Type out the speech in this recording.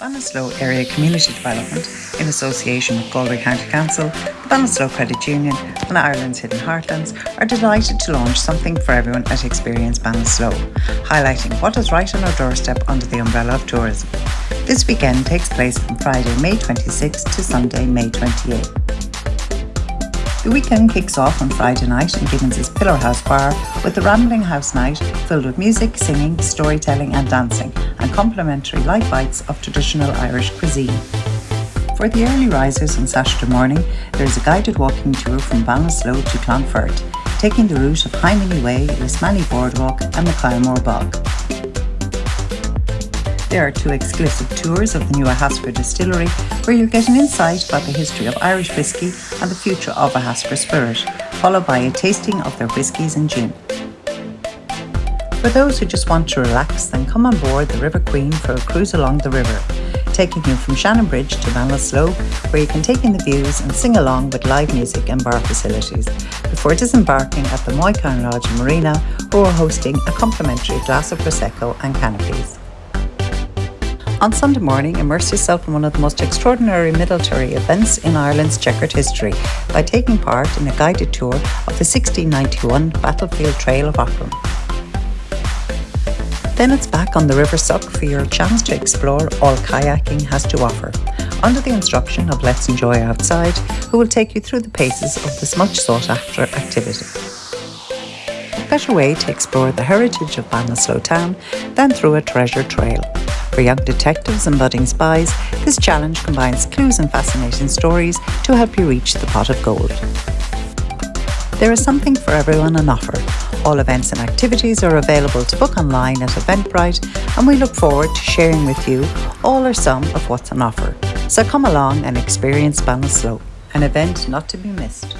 Ballinasloe Area Community Development, in association with Galway County Council, the Ballinasloe Credit Union and Ireland's Hidden Heartlands, are delighted to launch something for everyone at Experience Ballinasloe, highlighting what is right on our doorstep under the umbrella of tourism. This weekend takes place from Friday, May 26 to Sunday, May 28. The weekend kicks off on Friday night in Gibbons' Pillar House Bar with the Rambling House Night filled with music, singing, storytelling and dancing and complimentary light bites of traditional Irish cuisine. For the early risers on Saturday morning, there is a guided walking tour from Ballinasloe to Clonfert, taking the route of Hymany Way, Lismany Boardwalk and the Kylemore Bog. There are two exclusive tours of the new Ahascragh distillery where you'll get an insight about the history of Irish whisky and the future of Ahascragh spirit, followed by a tasting of their whiskies and gin. For those who just want to relax, then come on board the River Queen for a cruise along the river, taking you from Shannon Bridge to Ballinasloe, where you can take in the views and sing along with live music and bar facilities, before disembarking at the Moycarn Lodge Marina, who are hosting a complimentary glass of Prosecco and canopies. On Sunday morning, immerse yourself in one of the most extraordinary military events in Ireland's checkered history by taking part in a guided tour of the 1691 Battlefield Trail of Aughrim. Then it's back on the River Suck for your chance to explore all kayaking has to offer, under the instruction of Let's Enjoy Outside, who will take you through the paces of this much sought after activity. A Better way to explore the heritage of Ballinasloe town than through a treasure trail. For young detectives and budding spies, this challenge combines clues and fascinating stories to help you reach the pot of gold. There is something for everyone on offer. All events and activities are available to book online at Eventbrite, and we look forward to sharing with you all or some of what's on offer. So come along and experience Ballinasloe, an event not to be missed.